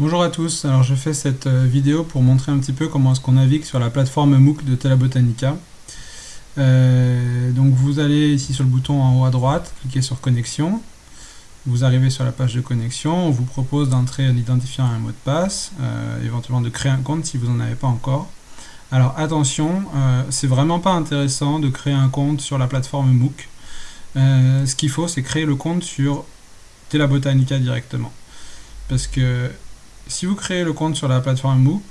Bonjour à tous, alors je fais cette euh, vidéo pour montrer un petit peu comment est-ce qu'on navigue sur la plateforme MOOC de Telabotanica. Euh, donc vous allez ici sur le bouton en haut à droite, cliquez sur connexion, vous arrivez sur la page de connexion, on vous propose d'entrer en identifiant un mot de passe, euh, éventuellement de créer un compte si vous n'en avez pas encore. Alors attention, c'est vraiment pas intéressant de créer un compte sur la plateforme MOOC. ce qu'il faut c'est créer le compte sur Telabotanica directement. Parce que si vous créez le compte sur la plateforme MOOC,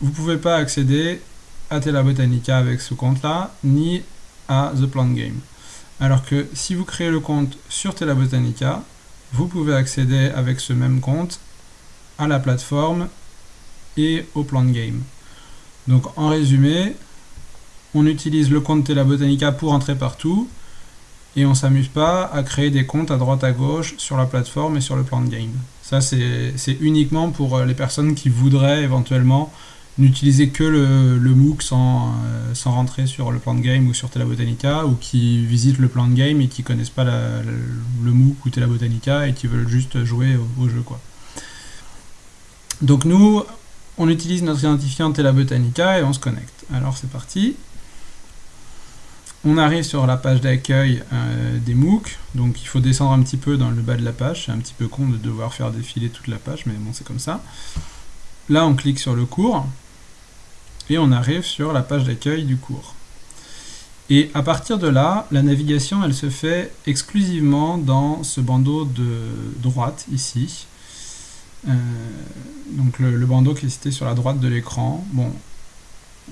vous ne pouvez pas accéder à Tela Botanica avec ce compte-là, ni à The Plant Game. Alors que si vous créez le compte sur Tela Botanica, vous pouvez accéder avec ce même compte à la plateforme et au Plant Game. Donc en résumé, on utilise le compte Tela Botanica pour entrer partout, et on s'amuse pas à créer des comptes à droite à gauche sur la plateforme et sur le plan de game. Ça c'est uniquement pour euh, les personnes qui voudraient éventuellement n'utiliser que le, MOOC sans, euh, sans, rentrer sur le plan de game ou sur Tela Botanica ou qui visitent le plan de game et qui connaissent pas le MOOC ou Tela Botanica et qui veulent juste jouer au, jeu quoi. Donc nous on utilise notre identifiant Tela Botanica et on se connecte. Alors c'est parti. On arrive sur la page d'accueil euh, des MOOC, donc il faut descendre un petit peu dans le bas de la page, c'est un petit peu con de devoir faire défiler toute la page, mais bon c'est comme ça. Là on clique sur le cours, et on arrive sur la page d'accueil du cours. Et à partir de là, la navigation elle se fait exclusivement dans ce bandeau de droite ici. Euh, donc le, bandeau qui est cité sur la droite de l'écran. Bon,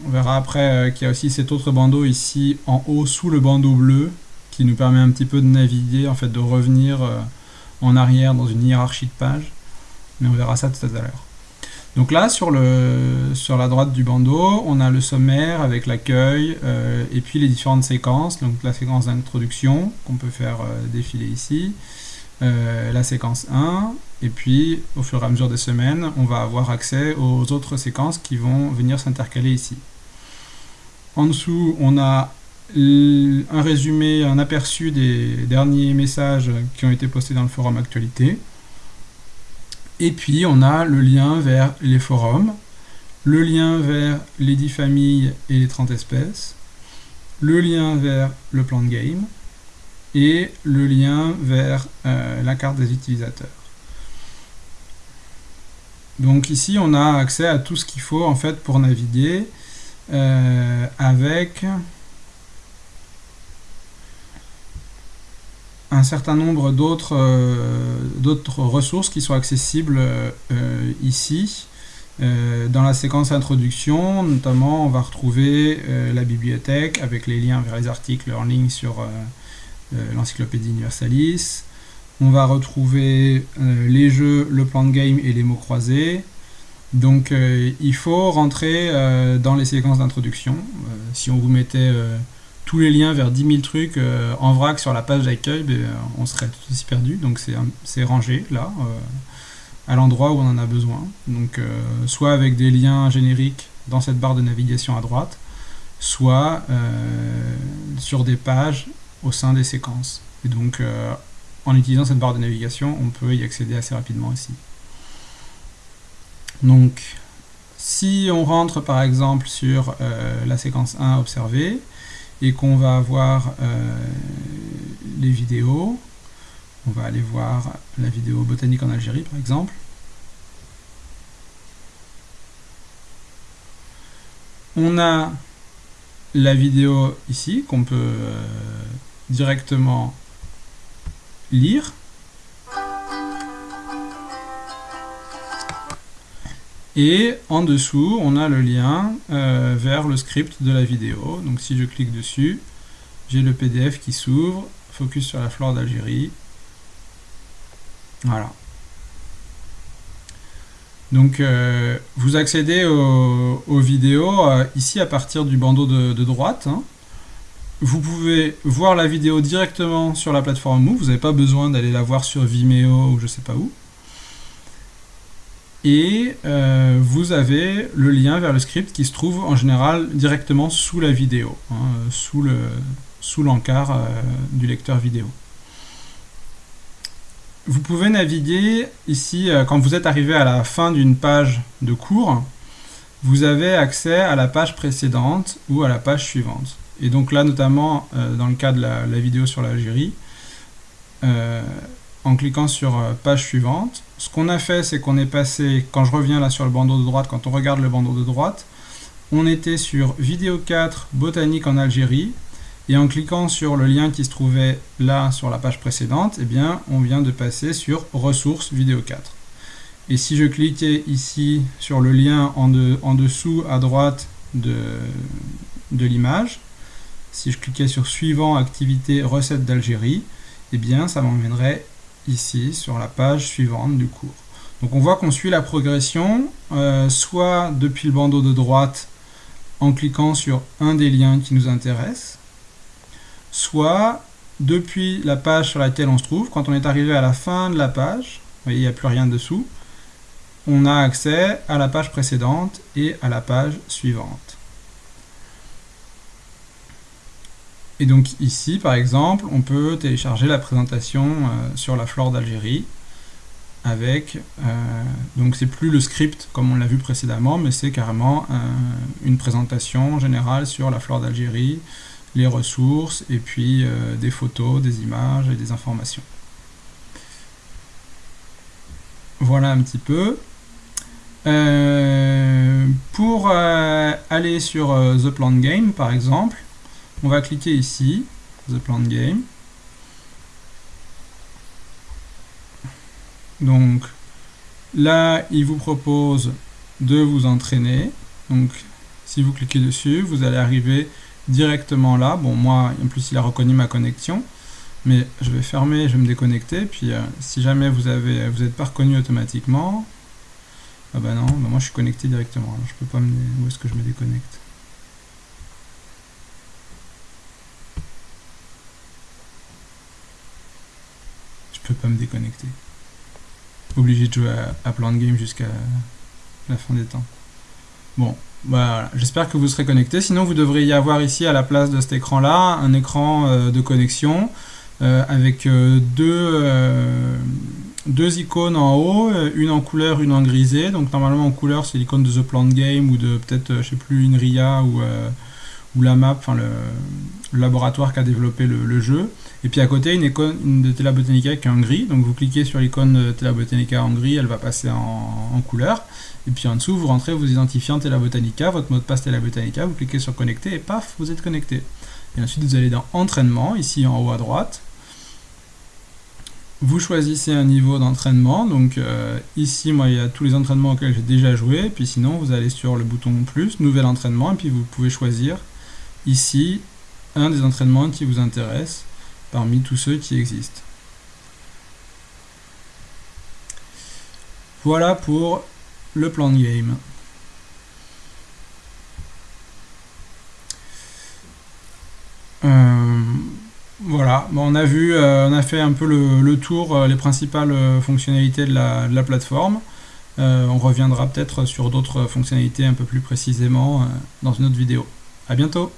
on verra après euh, qu'il y a aussi cet autre bandeau ici en haut sous le bandeau bleu qui nous permet un petit peu de naviguer, en fait de revenir euh, en arrière dans une hiérarchie de pages. Mais on verra ça tout à l'heure. Donc là, sur, la droite du bandeau, on a le sommaire avec l'accueil euh, et puis les différentes séquences. Donc la séquence d'introduction qu'on peut faire défiler ici, la séquence 1, et puis au fur et à mesure des semaines, on va avoir accès aux autres séquences qui vont venir s'intercaler ici. En dessous, on a un résumé, un aperçu des derniers messages qui ont été postés dans le forum actualité. Et puis on a le lien vers les forums, le lien vers les 10 familles et les 30 espèces, le lien vers le plan de game et le lien vers euh, la carte des utilisateurs. Donc ici, on a accès à tout ce qu'il faut en fait pour naviguer euh, avec un certain nombre d'autres euh, ressources qui sont accessibles euh, ici. dans la séquence introduction, notamment, on va retrouver la bibliothèque avec les liens vers les articles en ligne sur l'encyclopédie Universalis, on va retrouver euh, les jeux, le plan de game et les mots croisés. Donc euh, il faut rentrer euh, dans les séquences d'introduction. si on vous mettait tous les liens vers 10 000 trucs en vrac sur la page d'accueil, ben, on serait tout aussi perdu. Donc c'est rangé là, à l'endroit où on en a besoin. Donc soit avec des liens génériques dans cette barre de navigation à droite, soit sur des pages au sein des séquences. Donc en utilisant cette barre de navigation, on peut y accéder assez rapidement aussi. Donc, si on rentre par exemple sur euh, la séquence 1 observée, et qu'on va avoir euh, les vidéos, on va aller voir la vidéo botanique en Algérie par exemple, on a la vidéo ici qu'on peut euh, directement lire. Et en dessous, on a le lien euh, vers le script de la vidéo. Donc si je clique dessus, j'ai le PDF qui s'ouvre, focus sur la flore d'Algérie. Voilà. Donc euh, vous accédez aux, vidéos euh, ici à partir du bandeau de, droite. Hein. Vous pouvez voir la vidéo directement sur la plateforme Move, vous n'avez pas besoin d'aller la voir sur Vimeo ou je sais pas où. Et euh, vous avez le lien vers le script qui se trouve en général directement sous la vidéo, hein, sous le sous l'encart euh, du lecteur vidéo. vous pouvez naviguer ici, euh, quand vous êtes arrivé à la fin d'une page de cours, vous avez accès à la page précédente ou à la page suivante. Et donc là, notamment, euh, dans le cas de la, vidéo sur l'Algérie, euh, en cliquant sur page suivante, ce qu'on a fait, c'est qu'on est passé, quand je reviens là sur le bandeau de droite, quand on regarde le bandeau de droite, on était sur vidéo 4, botanique en Algérie, et en cliquant sur le lien qui se trouvait là sur la page précédente, eh bien, on vient de passer sur ressources vidéo 4. Et si je cliquais ici sur le lien en, dessous à droite de, de l'image, si je cliquais sur suivant activité recettes d'Algérie, eh bien ça m'emmènerait ici sur la page suivante du cours. Donc on voit qu'on suit la progression, euh, soit depuis le bandeau de droite en cliquant sur un des liens qui nous intéresse, soit depuis la page sur laquelle on se trouve, quand on est arrivé à la fin de la page, vous voyez, il n'y a plus rien dessous, on a accès à la page précédente et à la page suivante. Et donc ici, par exemple, on peut télécharger la présentation euh, sur la flore d'Algérie avec, euh, donc c'est plus le script comme on l'a vu précédemment, mais c'est carrément euh, une présentation générale sur la flore d'Algérie, les ressources, et puis des photos, des images et des informations. Voilà un petit peu. Pour aller sur The Plant Game, par exemple, on va cliquer ici, The Plant Game. Donc là, il vous propose de vous entraîner. Donc si vous cliquez dessus, vous allez arriver directement là. Bon, moi, en plus, il a reconnu ma connexion. Mais je vais fermer, je vais me déconnecter. Puis, euh, si jamais vous avez, vous n'êtes pas reconnu automatiquement, ah bah non, bah moi je suis connecté directement. Alors, je peux pas me... Où est-ce que je me déconnecte? Me déconnecter. Obligé de jouer à, à plan de game jusqu'à la fin des temps. Bon, voilà, j'espère que vous serez connecté. Sinon, vous devriez y avoir ici à la place de cet écran-là un écran euh, de connexion euh, avec euh, deux, deux icônes en haut, une en couleur, une en grisé. Donc normalement en couleur, c'est l'icône de The Plant Game ou de peut-être, je sais plus, Inria ou, ou la map, enfin le, laboratoire qui a développé le, jeu. Et puis à côté, une icône de Tela Botanica qui est en gris. Donc vous cliquez sur l'icône de Botanica en gris, elle va passer en, en couleur. Et puis en dessous, vous rentrez vos identifiants Tela Botanica, votre mot de passe Tela Botanica, vous cliquez sur connecter et paf, vous êtes connecté. Et ensuite, vous allez dans entraînement, ici en haut à droite. Vous choisissez un niveau d'entraînement. Donc euh, ici, moi, il y a tous les entraînements auxquels j'ai déjà joué. Puis sinon, vous allez sur le bouton plus, nouvel entraînement, et puis vous pouvez choisir ici un des entraînements qui vous intéresse parmi tous ceux qui existent. Voilà pour le plan de game. Euh, voilà, on a vu, euh, on a fait un peu le, tour, euh, les principales fonctionnalités de la, de la plateforme. on reviendra peut-être sur d'autres fonctionnalités un peu plus précisément dans une autre vidéo. A bientôt